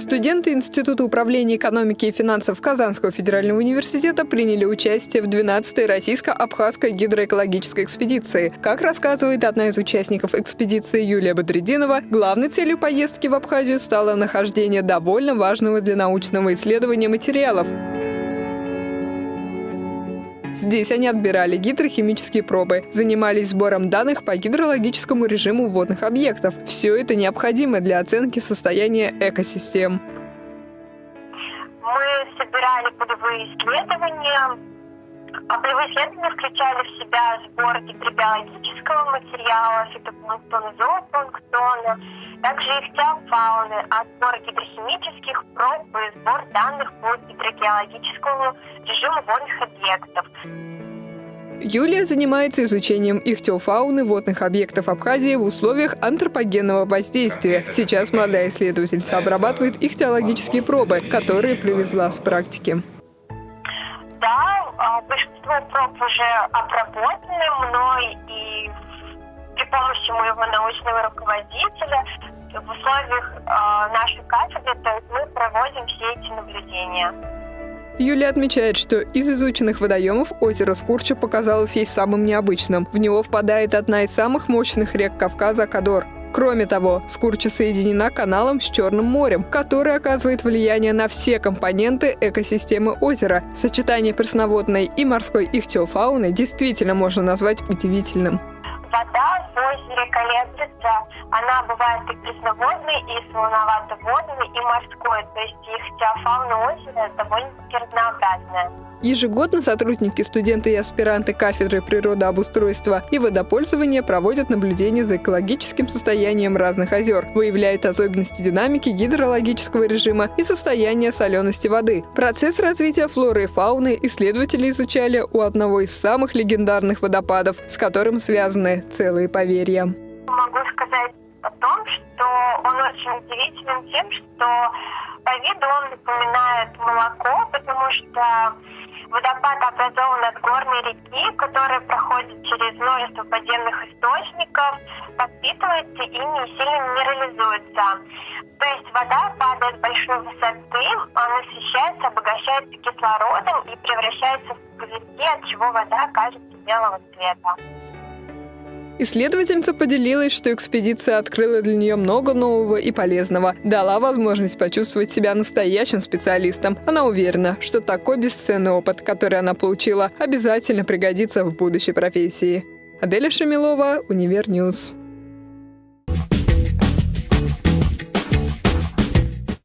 Студенты Института управления экономики и финансов Казанского федерального университета приняли участие в 12-й российско-абхазской гидроэкологической экспедиции. Как рассказывает одна из участников экспедиции Юлия Бодридинова, главной целью поездки в Абхазию стало нахождение довольно важного для научного исследования материалов – Здесь они отбирали гидрохимические пробы, занимались сбором данных по гидрологическому режиму водных объектов. Все это необходимо для оценки состояния экосистем. Мы собирали полевые исследования. А полевые исследования включали в себя сбор гидробиологического материала, фитопланктона, зоопланктона, также ихтиофауны, отбор гидрохимических проб и сбор данных по гидрогеологическому режиму водных объектов. Юлия занимается изучением ихтиофауны водных объектов Абхазии в условиях антропогенного воздействия. Сейчас молодая исследовательница обрабатывает ихтиологические пробы, которые привезла с практики. Да, а, большинство проб уже обработаны мной и при помощи моего научного руководителя в условиях э, нашей кафедры, то есть мы проводим все эти наблюдения. Юлия отмечает, что из изученных водоемов озеро Скурча показалось ей самым необычным. В него впадает одна из самых мощных рек Кавказа – Кадор. Кроме того, Скурча соединена каналом с Черным морем, который оказывает влияние на все компоненты экосистемы озера. Сочетание пресноводной и морской ихтиофауны действительно можно назвать удивительным вода в озере колеблется. Она бывает и пресноводной, и солоновато-водной, и морской. То есть их теофауна озера довольно-таки разнообразная. Ежегодно сотрудники, студенты и аспиранты кафедры природообустройства и водопользования проводят наблюдения за экологическим состоянием разных озер, выявляют особенности динамики гидрологического режима и состояния солености воды. Процесс развития флоры и фауны исследователи изучали у одного из самых легендарных водопадов, с которым связаны целые поверья. Могу сказать о том, что он очень удивителен тем, что по виду он напоминает молоко, потому что Водопад образован от горной реки, которая проходит через множество подземных источников, подпитывается и не сильно минерализуется. То есть вода падает с большой высоты, она насыщается, обогащается кислородом и превращается в пузырьки, от чего вода кажется белого цвета. Исследовательница поделилась, что экспедиция открыла для нее много нового и полезного, дала возможность почувствовать себя настоящим специалистом. Она уверена, что такой бесценный опыт, который она получила, обязательно пригодится в будущей профессии. Аделя Шамилова, Univer News.